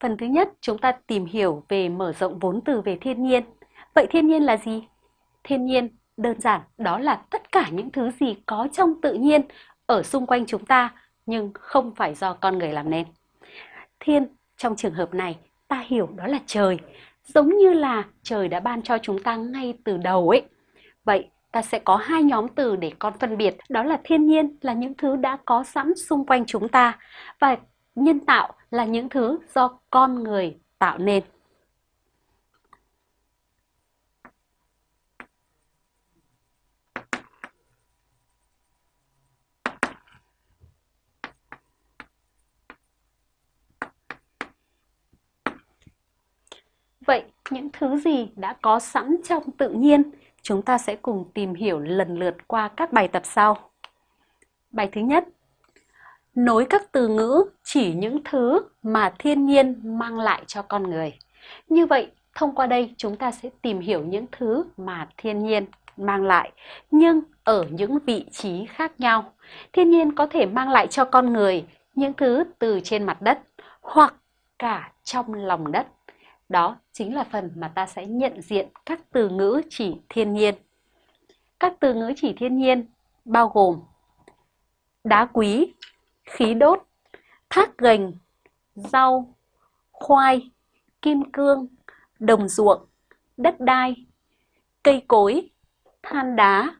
Phần thứ nhất, chúng ta tìm hiểu về mở rộng vốn từ về thiên nhiên. Vậy thiên nhiên là gì? Thiên nhiên đơn giản đó là tất cả những thứ gì có trong tự nhiên ở xung quanh chúng ta nhưng không phải do con người làm nên. Thiên trong trường hợp này ta hiểu đó là trời, giống như là trời đã ban cho chúng ta ngay từ đầu ấy. Vậy ta sẽ có hai nhóm từ để con phân biệt, đó là thiên nhiên là những thứ đã có sẵn xung quanh chúng ta và nhân tạo là những thứ do con người tạo nên. Vậy những thứ gì đã có sẵn trong tự nhiên? Chúng ta sẽ cùng tìm hiểu lần lượt qua các bài tập sau. Bài thứ nhất, nối các từ ngữ chỉ những thứ mà thiên nhiên mang lại cho con người. Như vậy, thông qua đây chúng ta sẽ tìm hiểu những thứ mà thiên nhiên mang lại, nhưng ở những vị trí khác nhau. Thiên nhiên có thể mang lại cho con người những thứ từ trên mặt đất hoặc cả trong lòng đất. Đó chính là phần mà ta sẽ nhận diện các từ ngữ chỉ thiên nhiên. Các từ ngữ chỉ thiên nhiên bao gồm đá quý, khí đốt, thác gành, rau, khoai, kim cương, đồng ruộng, đất đai, cây cối, than đá,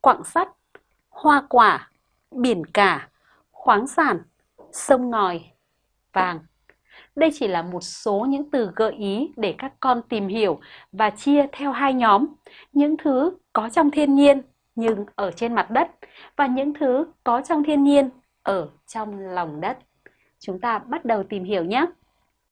quặng sắt, hoa quả, biển cả, khoáng sản, sông ngòi, vàng. Đây chỉ là một số những từ gợi ý để các con tìm hiểu và chia theo hai nhóm. Những thứ có trong thiên nhiên nhưng ở trên mặt đất và những thứ có trong thiên nhiên ở trong lòng đất. Chúng ta bắt đầu tìm hiểu nhé!